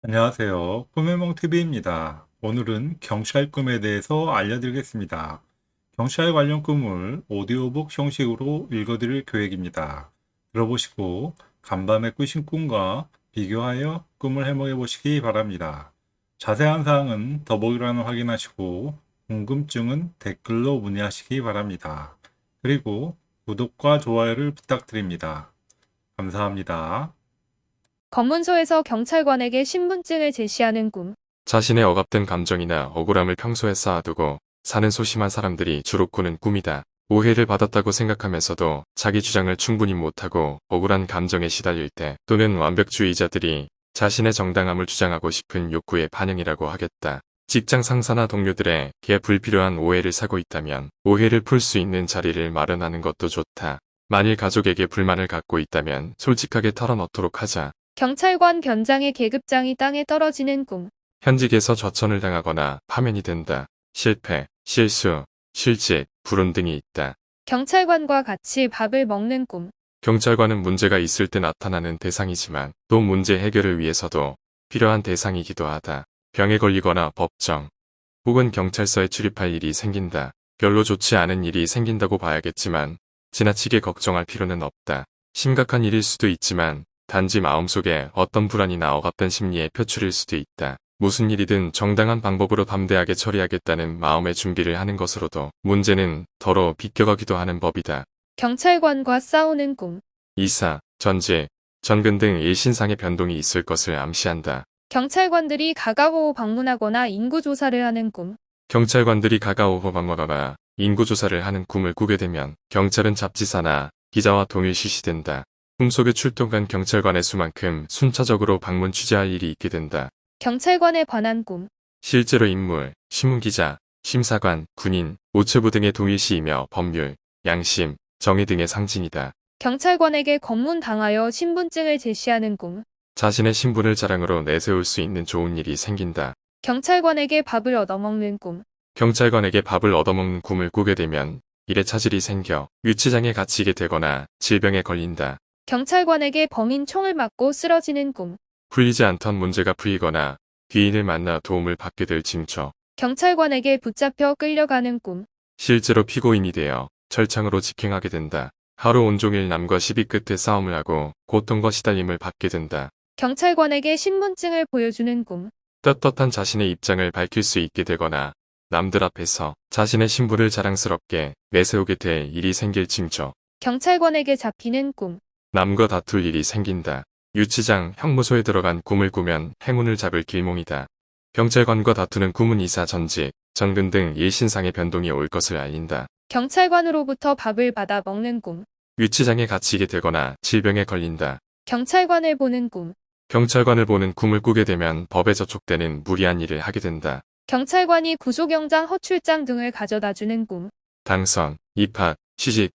안녕하세요. 꿈의몽TV입니다. 오늘은 경찰 꿈에 대해서 알려드리겠습니다. 경찰 관련 꿈을 오디오북 형식으로 읽어드릴 계획입니다. 들어보시고 간밤에 꾸신 꿈과 비교하여 꿈을 해몽해 보시기 바랍니다. 자세한 사항은 더보기란을 확인하시고 궁금증은 댓글로 문의하시기 바랍니다. 그리고 구독과 좋아요를 부탁드립니다. 감사합니다. 검문소에서 경찰관에게 신분증을 제시하는 꿈. 자신의 억압된 감정이나 억울함을 평소에 쌓아두고 사는 소심한 사람들이 주로 꾸는 꿈이다. 오해를 받았다고 생각하면서도 자기 주장을 충분히 못하고 억울한 감정에 시달릴 때 또는 완벽주의자들이 자신의 정당함을 주장하고 싶은 욕구의 반영이라고 하겠다. 직장 상사나 동료들의 개 불필요한 오해를 사고 있다면 오해를 풀 수 있는 자리를 마련하는 것도 좋다. 만일 가족에게 불만을 갖고 있다면 솔직하게 털어놓도록 하자. 경찰관 견장의 계급장이 땅에 떨어지는 꿈. 현직에서 저천을 당하거나 파면이 된다. 실패, 실수, 실직, 불운 등이 있다. 경찰관과 같이 밥을 먹는 꿈. 경찰관은 문제가 있을 때 나타나는 대상이지만 또 문제 해결을 위해서도 필요한 대상이기도 하다. 병에 걸리거나 법정 혹은 경찰서에 출입할 일이 생긴다. 별로 좋지 않은 일이 생긴다고 봐야겠지만 지나치게 걱정할 필요는 없다. 심각한 일일 수도 있지만 단지 마음속에 어떤 불안이나 억압된 심리의 표출일 수도 있다. 무슨 일이든 정당한 방법으로 담대하게 처리하겠다는 마음의 준비를 하는 것으로도 문제는 더러 비껴가기도 하는 법이다. 경찰관과 싸우는 꿈. 이사, 전직, 전근 등 일신상의 변동이 있을 것을 암시한다. 경찰관들이 가가호호 방문하거나 인구조사를 하는 꿈. 경찰관들이 가가오호 방문하거나 인구조사를 하는 꿈을 꾸게 되면 경찰은 잡지사나 기자와 동일 실시된다. 꿈속에 출동한 경찰관의 수만큼 순차적으로 방문 취재할 일이 있게 된다. 경찰관에 관한 꿈. 실제로 인물, 신문기자, 심사관, 군인, 우체부 등의 동일시이며 법률, 양심, 정의 등의 상징이다. 경찰관에게 검문당하여 신분증을 제시하는 꿈. 자신의 신분을 자랑으로 내세울 수 있는 좋은 일이 생긴다. 경찰관에게 밥을 얻어먹는 꿈. 경찰관에게 밥을 얻어먹는 꿈을 꾸게 되면 일에 차질이 생겨 유치장에 갇히게 되거나 질병에 걸린다. 경찰관에게 범인 총을 맞고 쓰러지는 꿈. 풀리지 않던 문제가 풀리거나 귀인을 만나 도움을 받게 될 징조. 경찰관에게 붙잡혀 끌려가는 꿈. 실제로 피고인이 되어 철창으로 직행하게 된다. 하루 온종일 남과 시비 끝에 싸움을 하고 고통과 시달림을 받게 된다. 경찰관에게 신분증을 보여주는 꿈. 떳떳한 자신의 입장을 밝힐 수 있게 되거나 남들 앞에서 자신의 신분을 자랑스럽게 내세우게 될 일이 생길 징조. 경찰관에게 잡히는 꿈. 남과 다툴 일이 생긴다. 유치장, 형무소에 들어간 꿈을 꾸면 행운을 잡을 길몽이다. 경찰관과 다투는 꿈은 이사 전직, 전근 등 일신상의 변동이 올 것을 알린다. 경찰관으로부터 밥을 받아 먹는 꿈. 유치장에 갇히게 되거나 질병에 걸린다. 경찰관을 보는 꿈. 경찰관을 보는 꿈을 꾸게 되면 법에 저촉되는 무리한 일을 하게 된다. 경찰관이 구속영장 허출장 등을 가져다 주는 꿈. 당선, 입학, 취직,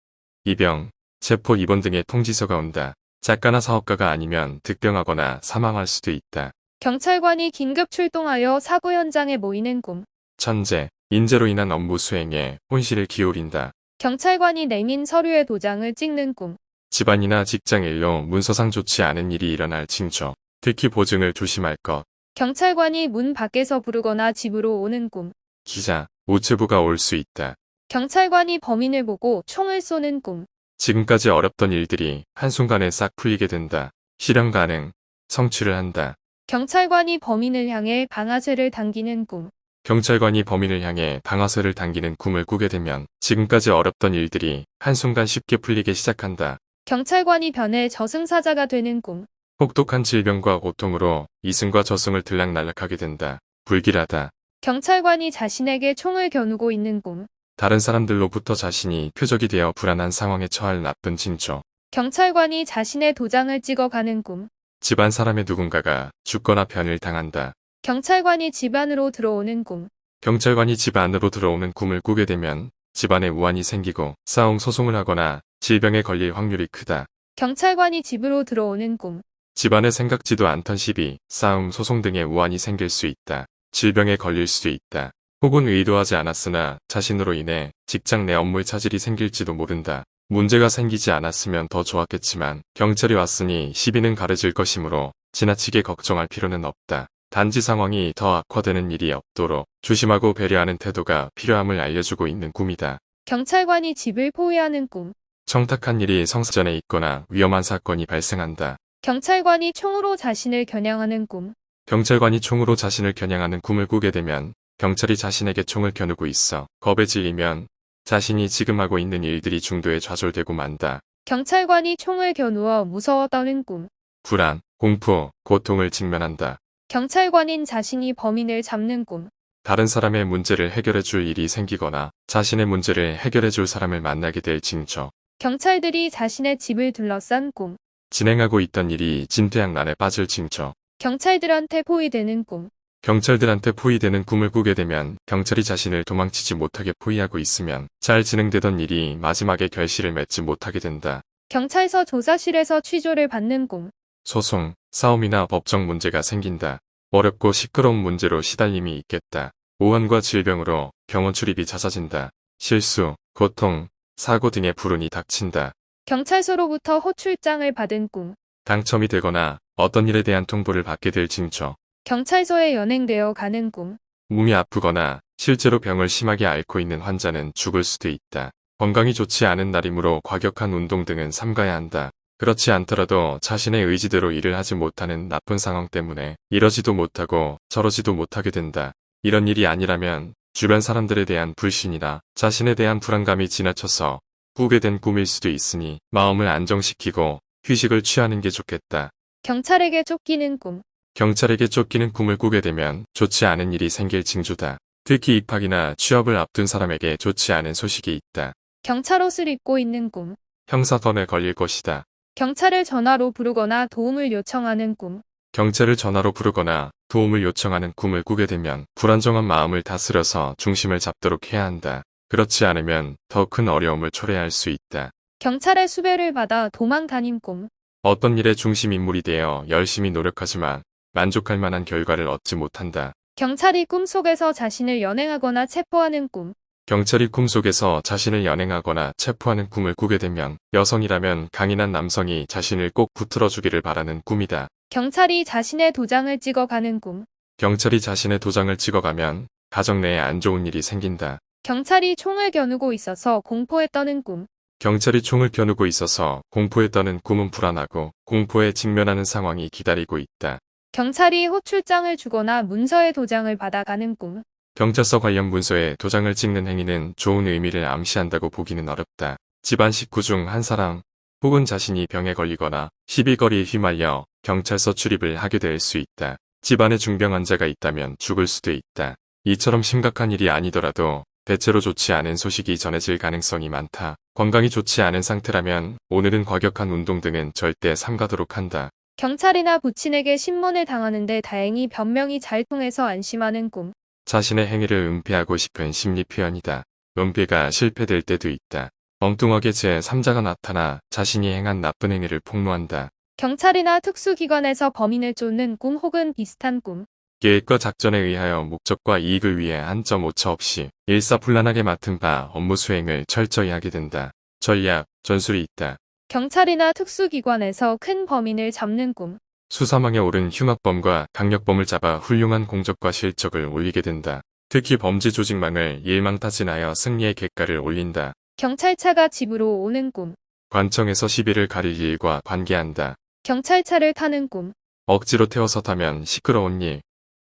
입영, 체포 입원 등의 통지서가 온다. 작가나 사업가가 아니면 득병하거나 사망할 수도 있다. 경찰관이 긴급 출동하여 사고 현장에 모이는 꿈. 천재, 인재로 인한 업무 수행에 혼실을 기울인다. 경찰관이 내민 서류의 도장을 찍는 꿈. 집안이나 직장 일로 문서상 좋지 않은 일이 일어날 징조. 특히 보증을 조심할 것. 경찰관이 문 밖에서 부르거나 집으로 오는 꿈. 기자, 우체부가 올 수 있다. 경찰관이 범인을 보고 총을 쏘는 꿈. 지금까지 어렵던 일들이 한순간에 싹 풀리게 된다. 실현 가능, 성취를 한다. 경찰관이 범인을 향해 방아쇠를 당기는 꿈. 경찰관이 범인을 향해 방아쇠를 당기는 꿈을 꾸게 되면 지금까지 어렵던 일들이 한순간 쉽게 풀리게 시작한다. 경찰관이 변해 저승사자가 되는 꿈. 혹독한 질병과 고통으로 이승과 저승을 들락날락하게 된다. 불길하다. 경찰관이 자신에게 총을 겨누고 있는 꿈. 다른 사람들로부터 자신이 표적이 되어 불안한 상황에 처할 나쁜 징조. 경찰관이 자신의 도장을 찍어가는 꿈. 집안 사람의 누군가가 죽거나 변을 당한다. 경찰관이 집 안으로 들어오는 꿈. 경찰관이 집 안으로 들어오는 꿈을 꾸게 되면 집안에 우환이 생기고 싸움 소송을 하거나 질병에 걸릴 확률이 크다. 경찰관이 집으로 들어오는 꿈. 집안에 생각지도 않던 시비, 싸움, 소송 등의 우환이 생길 수 있다. 질병에 걸릴 수도 있다. 혹은 의도하지 않았으나 자신으로 인해 직장 내 업무에 차질이 생길지도 모른다. 문제가 생기지 않았으면 더 좋았겠지만 경찰이 왔으니 시비는 가려질 것이므로 지나치게 걱정할 필요는 없다. 단지 상황이 더 악화되는 일이 없도록 조심하고 배려하는 태도가 필요함을 알려주고 있는 꿈이다. 경찰관이 집을 포위하는 꿈. 청탁한 일이 성사전에 있거나 위험한 사건이 발생한다. 경찰관이 총으로 자신을 겨냥하는 꿈. 경찰관이 총으로 자신을 겨냥하는 꿈을 꾸게 되면 경찰이 자신에게 총을 겨누고 있어 겁에 질리면 자신이 지금 하고 있는 일들이 중도에 좌절되고 만다. 경찰관이 총을 겨누어 무서워 떠는 꿈. 불안, 공포, 고통을 직면한다. 경찰관인 자신이 범인을 잡는 꿈. 다른 사람의 문제를 해결해 줄 일이 생기거나 자신의 문제를 해결해 줄 사람을 만나게 될 징조. 경찰들이 자신의 집을 둘러싼 꿈. 진행하고 있던 일이 진퇴양난에 빠질 징조. 경찰들한테 포위되는 꿈. 경찰들한테 포위되는 꿈을 꾸게 되면 경찰이 자신을 도망치지 못하게 포위하고 있으면 잘 진행되던 일이 마지막에 결실을 맺지 못하게 된다. 경찰서 조사실에서 취조를 받는 꿈. 소송, 싸움이나 법정 문제가 생긴다. 어렵고 시끄러운 문제로 시달림이 있겠다. 오한과 질병으로 병원 출입이 잦아진다. 실수, 고통, 사고 등의 불운이 닥친다. 경찰서로부터 호출장을 받은 꿈. 당첨이 되거나 어떤 일에 대한 통보를 받게 될 징조. 경찰서에 연행되어 가는 꿈. 몸이 아프거나 실제로 병을 심하게 앓고 있는 환자는 죽을 수도 있다. 건강이 좋지 않은 날이므로 과격한 운동 등은 삼가야 한다. 그렇지 않더라도 자신의 의지대로 일을 하지 못하는 나쁜 상황 때문에 이러지도 못하고 저러지도 못하게 된다. 이런 일이 아니라면 주변 사람들에 대한 불신이나 자신에 대한 불안감이 지나쳐서 꾸게 된 꿈일 수도 있으니 마음을 안정시키고 휴식을 취하는 게 좋겠다. 경찰에게 쫓기는 꿈. 경찰에게 쫓기는 꿈을 꾸게 되면 좋지 않은 일이 생길 징조다. 특히 입학이나 취업을 앞둔 사람에게 좋지 않은 소식이 있다. 경찰 옷을 입고 있는 꿈. 형사건에 걸릴 것이다. 경찰을 전화로 부르거나 도움을 요청하는 꿈. 경찰을 전화로 부르거나 도움을 요청하는 꿈을 꾸게 되면 불안정한 마음을 다스려서 중심을 잡도록 해야 한다. 그렇지 않으면 더 큰 어려움을 초래할 수 있다. 경찰의 수배를 받아 도망 다닌 꿈. 어떤 일의 중심 인물이 되어 열심히 노력하지만 만족할 만한 결과를 얻지 못한다. 경찰이 꿈속에서 자신을 연행하거나 체포하는 꿈. 경찰이 꿈속에서 자신을 연행하거나 체포하는 꿈을 꾸게 되면 여성이라면 강인한 남성이 자신을 꼭 붙들어 주기를 바라는 꿈이다. 경찰이 자신의 도장을 찍어가는 꿈. 경찰이 자신의 도장을 찍어가면 가정 내에 안 좋은 일이 생긴다. 경찰이 총을 겨누고 있어서 공포에 떠는 꿈. 경찰이 총을 겨누고 있어서 공포에 떠는 꿈은 불안하고 공포에 직면하는 상황이 기다리고 있다. 경찰이 호출장을 주거나 문서의 도장을 받아가는 꿈. 경찰서 관련 문서에 도장을 찍는 행위는 좋은 의미를 암시한다고 보기는 어렵다. 집안 식구 중 한 사람 혹은 자신이 병에 걸리거나 시비거리에 휘말려 경찰서 출입을 하게 될 수 있다. 집안에 중병 환자가 있다면 죽을 수도 있다. 이처럼 심각한 일이 아니더라도 대체로 좋지 않은 소식이 전해질 가능성이 많다. 건강이 좋지 않은 상태라면 오늘은 과격한 운동 등은 절대 삼가도록 한다. 경찰이나 부친에게 신문을 당하는데 다행히 변명이 잘 통해서 안심하는 꿈. 자신의 행위를 은폐하고 싶은 심리 표현이다. 은폐가 실패될 때도 있다. 엉뚱하게 제3자가 나타나 자신이 행한 나쁜 행위를 폭로한다. 경찰이나 특수기관에서 범인을 쫓는 꿈 혹은 비슷한 꿈. 계획과 작전에 의하여 목적과 이익을 위해 한 점 오차 없이 일사불란하게 맡은 바 업무 수행을 철저히 하게 된다. 전략, 전술이 있다. 경찰이나 특수기관에서 큰 범인을 잡는 꿈. 수사망에 오른 흉악범과 강력범을 잡아 훌륭한 공적과 실적을 올리게 된다. 특히 범죄 조직망을 일망타진하여 승리의 객가를 올린다. 경찰차가 집으로 오는 꿈. 관청에서 시비를 가릴 일과 관계한다. 경찰차를 타는 꿈. 억지로 태워서 타면 시끄러운 일,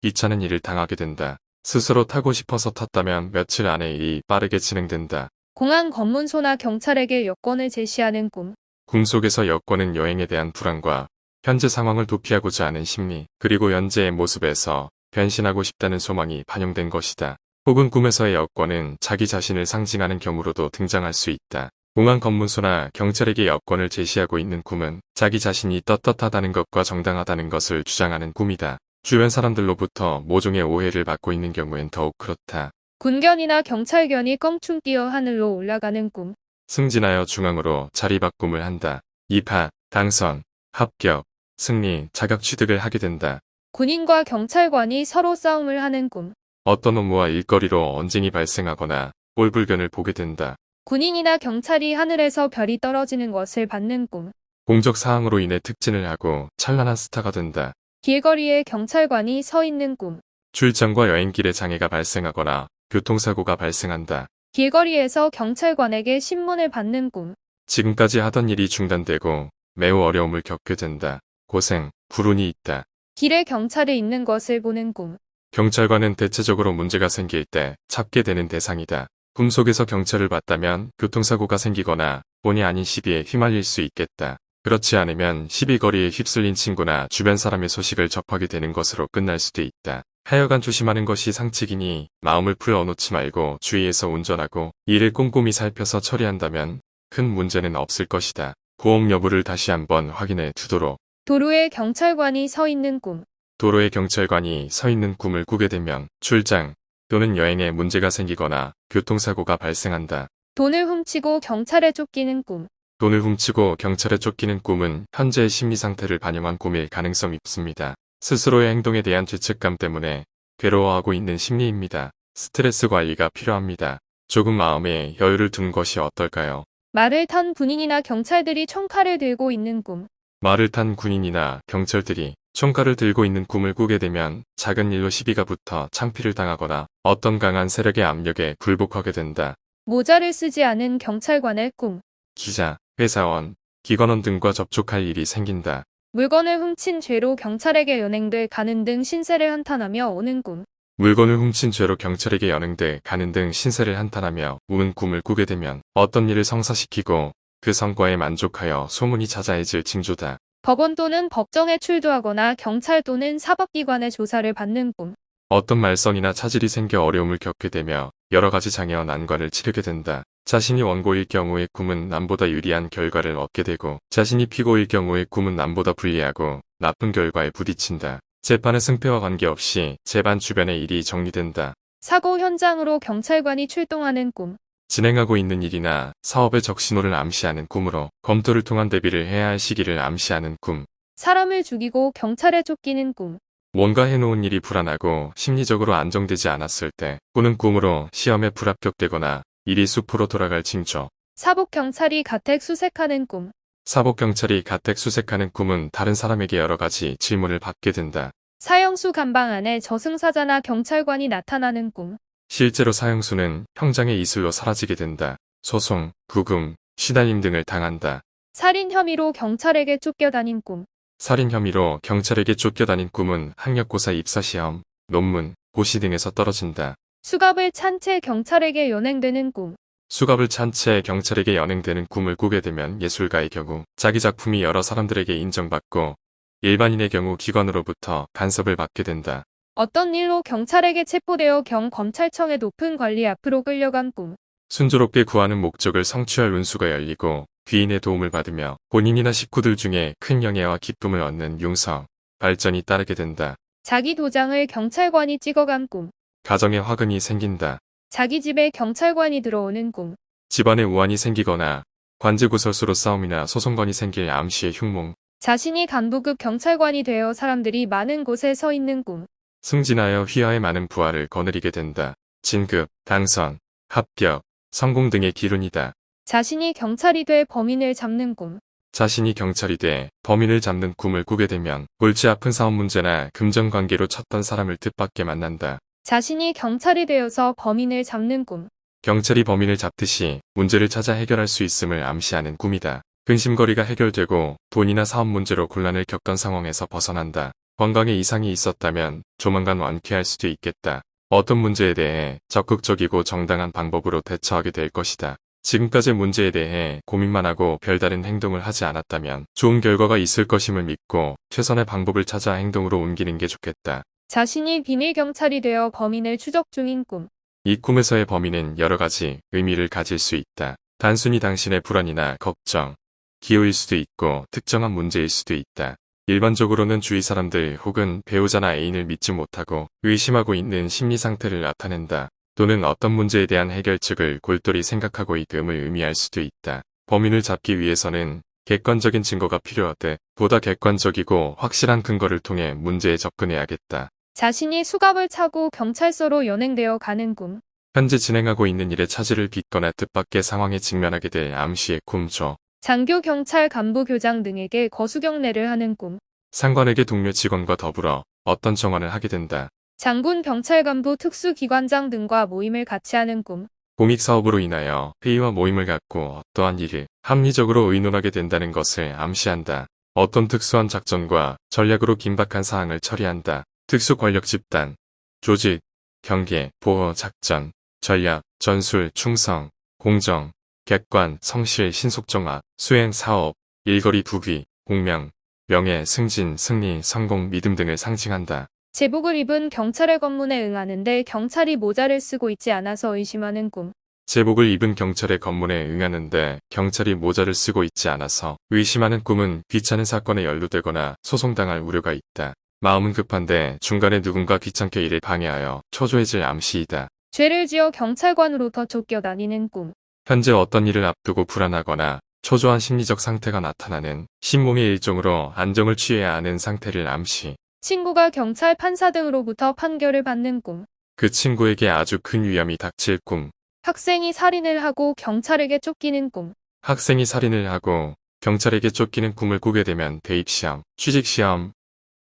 귀찮은 일을 당하게 된다. 스스로 타고 싶어서 탔다면 며칠 안에 일이 빠르게 진행된다. 공안 검문소나 경찰에게 여권을 제시하는 꿈. 꿈속에서 엮어는 여행에 대한 불안과 현재 상황을 도피하고자 하는 심리, 그리고 현재의 모습에서 변신하고 싶다는 소망이 반영된 것이다. 혹은 꿈에서의 여권은 자기 자신을 상징하는 경우로도 등장할 수 있다. 공안 검문소나 경찰에게 여권을 제시하고 있는 꿈은 자기 자신이 떳떳하다는 것과 정당하다는 것을 주장하는 꿈이다. 주변 사람들로부터 모종의 오해를 받고 있는 경우엔 더욱 그렇다. 군견이나 경찰견이 껑충 뛰어 하늘로 올라가는 꿈. 승진하여 중앙으로 자리바꿈을 한다. 입학, 당선, 합격, 승리, 자격 취득을 하게 된다. 군인과 경찰관이 서로 싸움을 하는 꿈. 어떤 업무와 일거리로 언쟁이 발생하거나 꼴불견을 보게 된다. 군인이나 경찰이 하늘에서 별이 떨어지는 것을 받는 꿈. 공적 사항으로 인해 특진을 하고 찬란한 스타가 된다. 길거리에 경찰관이 서 있는 꿈. 출장과 여행길에 장애가 발생하거나 교통사고가 발생한다. 길거리에서 경찰관에게 신문을 받는 꿈. 지금까지 하던 일이 중단되고 매우 어려움을 겪게 된다. 고생, 불운이 있다. 길에 경찰이 있는 것을 보는 꿈. 경찰관은 대체적으로 문제가 생길 때 찾게 되는 대상이다. 꿈속에서 경찰을 봤다면 교통사고가 생기거나 본의 아닌 시비에 휘말릴 수 있겠다. 그렇지 않으면 시비거리에 휩쓸린 친구나 주변 사람의 소식을 접하게 되는 것으로 끝날 수도 있다. 하여간 조심하는 것이 상책이니 마음을 풀어놓지 말고 주의해서 운전하고 일을 꼼꼼히 살펴서 처리한다면 큰 문제는 없을 것이다. 보험 여부를 다시 한번 확인해 두도록. 도로에 경찰관이 서 있는 꿈. 도로에 경찰관이 서 있는 꿈을 꾸게 되면 출장 또는 여행에 문제가 생기거나 교통사고가 발생한다. 돈을 훔치고 경찰에 쫓기는 꿈. 돈을 훔치고 경찰에 쫓기는 꿈은 현재의 심리 상태를 반영한 꿈일 가능성이 높습니다. 스스로의 행동에 대한 죄책감 때문에 괴로워하고 있는 심리입니다. 스트레스 관리가 필요합니다. 조금 마음에 여유를 둔 것이 어떨까요? 말을 탄 군인이나 경찰들이 총칼을 들고 있는 꿈. 말을 탄 군인이나 경찰들이 총칼을 들고 있는 꿈을 꾸게 되면 작은 일로 시비가 붙어 창피를 당하거나 어떤 강한 세력의 압력에 굴복하게 된다. 모자를 쓰지 않은 경찰관의 꿈. 기자, 회사원, 기관원 등과 접촉할 일이 생긴다. 물건을 훔친 죄로 경찰에게 연행돼 가는 등 신세를 한탄하며 오는 꿈. 물건을 훔친 죄로 경찰에게 연행돼 가는 등 신세를 한탄하며 우는 꿈을 꾸게 되면 어떤 일을 성사시키고 그 성과에 만족하여 소문이 자자해질 징조다. 법원 또는 법정에 출두하거나 경찰 또는 사법기관의 조사를 받는 꿈. 어떤 말썽이나 차질이 생겨 어려움을 겪게 되며 여러 가지 장애와 난관을 치르게 된다. 자신이 원고일 경우의 꿈은 남보다 유리한 결과를 얻게 되고 자신이 피고일 경우의 꿈은 남보다 불리하고 나쁜 결과에 부딪힌다. 재판의 승패와 관계없이 재반 주변의 일이 정리된다. 사고 현장으로 경찰관이 출동하는 꿈. 진행하고 있는 일이나 사업의 적신호를 암시하는 꿈으로 검토를 통한 대비를 해야 할 시기를 암시하는 꿈. 사람을 죽이고 경찰에 쫓기는 꿈. 뭔가 해놓은 일이 불안하고 심리적으로 안정되지 않았을 때 꾸는 꿈으로 시험에 불합격되거나 일이 수포로 돌아갈 징조. 사복 경찰이 가택 수색하는 꿈. 사복경찰이 가택 수색하는 꿈은 다른 사람에게 여러 가지 질문을 받게 된다. 사형수 감방 안에 저승사자나 경찰관이 나타나는 꿈. 실제로 사형수는 형장의 이슬로 사라지게 된다. 소송, 구금, 시달림 등을 당한다. 살인 혐의로 경찰에게 쫓겨다닌 꿈. 살인 혐의로 경찰에게 쫓겨다닌 꿈은 학력고사 입사시험, 논문, 고시 등에서 떨어진다. 수갑을 찬 채 경찰에게 연행되는 꿈. 수갑을 찬 채 경찰에게 연행되는 꿈을 꾸게 되면 예술가의 경우 자기 작품이 여러 사람들에게 인정받고 일반인의 경우 기관으로부터 간섭을 받게 된다. 어떤 일로 경찰에게 체포되어 경 검찰청의 높은 관리 앞으로 끌려간 꿈. 순조롭게 구하는 목적을 성취할 운수가 열리고 귀인의 도움을 받으며 본인이나 식구들 중에 큰 영예와 기쁨을 얻는 융성, 발전이 따르게 된다. 자기 도장을 경찰관이 찍어간 꿈. 가정에 화근이 생긴다. 자기 집에 경찰관이 들어오는 꿈. 집안에 우환이 생기거나 관제구설수로 싸움이나 소송건이 생길 암시의 흉몽, 자신이 간부급 경찰관이 되어 사람들이 많은 곳에 서 있는 꿈. 승진하여 휘하에 많은 부하를 거느리게 된다. 진급, 당선, 합격, 성공 등의 기운이다. 자신이 경찰이 돼 범인을 잡는 꿈. 자신이 경찰이 돼 범인을 잡는 꿈을 꾸게 되면 골치 아픈 사업 문제나 금전 관계로 쳤던 사람을 뜻밖에 만난다. 자신이 경찰이 되어서 범인을 잡는 꿈. 경찰이 범인을 잡듯이 문제를 찾아 해결할 수 있음을 암시하는 꿈이다. 근심거리가 해결되고 돈이나 사업 문제로 곤란을 겪던 상황에서 벗어난다. 건강에 이상이 있었다면 조만간 완쾌할 수도 있겠다. 어떤 문제에 대해 적극적이고 정당한 방법으로 대처하게 될 것이다. 지금까지의 문제에 대해 고민만 하고 별다른 행동을 하지 않았다면 좋은 결과가 있을 것임을 믿고 최선의 방법을 찾아 행동으로 옮기는 게 좋겠다. 자신이 비밀 경찰이 되어 범인을 추적 중인 꿈. 이 꿈에서의 범인은 여러 가지 의미를 가질 수 있다. 단순히 당신의 불안이나 걱정, 기호일 수도 있고 특정한 문제일 수도 있다. 일반적으로는 주위 사람들 혹은 배우자나 애인을 믿지 못하고 의심하고 있는 심리 상태를 나타낸다. 또는 어떤 문제에 대한 해결책을 골똘히 생각하고 있음을 의미할 수도 있다. 범인을 잡기 위해서는 객관적인 증거가 필요하되 보다 객관적이고 확실한 근거를 통해 문제에 접근해야겠다. 자신이 수갑을 차고 경찰서로 연행되어 가는 꿈. 현재 진행하고 있는 일에 차질을 빚거나 뜻밖의 상황에 직면하게 될 암시의 꿈조. 장교 경찰 간부 교장 등에게 거수경례를 하는 꿈. 상관에게 동료 직원과 더불어 어떤 정황을 하게 된다. 장군, 경찰 간부, 특수기관장 등과 모임을 같이 하는 꿈. 공익 사업으로 인하여 회의와 모임을 갖고 어떠한 일을 합리적으로 의논하게 된다는 것을 암시한다. 어떤 특수한 작전과 전략으로 긴박한 사항을 처리한다. 특수 권력 집단, 조직, 경계, 보호, 작전, 전략, 전술, 충성, 공정, 객관, 성실, 신속정확, 수행, 사업, 일거리, 부귀, 공명, 명예, 승진, 승리, 성공, 믿음 등을 상징한다. 제복을 입은 경찰의 검문에 응하는데 경찰이 모자를 쓰고 있지 않아서 의심하는 꿈. 제복을 입은 경찰의 검문에 응하는데 경찰이 모자를 쓰고 있지 않아서 의심하는 꿈은 귀찮은 사건에 연루되거나 소송당할 우려가 있다. 마음은 급한데 중간에 누군가 귀찮게 일을 방해하여 초조해질 암시이다. 죄를 지어 경찰관으로부터 쫓겨다니는 꿈. 현재 어떤 일을 앞두고 불안하거나 초조한 심리적 상태가 나타나는 신몽의 일종으로 안정을 취해야 하는 상태를 암시. 친구가 경찰 판사 등으로부터 판결을 받는 꿈. 그 친구에게 아주 큰 위험이 닥칠 꿈. 학생이 살인을 하고 경찰에게 쫓기는 꿈. 학생이 살인을 하고 경찰에게 쫓기는 꿈을 꾸게 되면 대입시험, 취직시험,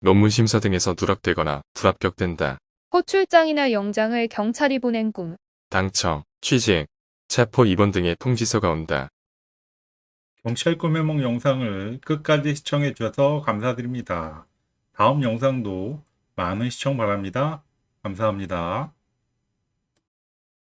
논문 심사 등에서 누락되거나 불합격된다. 호출장이나 영장을 경찰이 보낸 꿈. 당첨, 취직, 체포 입원 등의 통지서가 온다. 경찰 꿈의梦 영상을 끝까지 시청해 주셔서 감사드립니다. 다음 영상도 많은 시청 바랍니다. 감사합니다.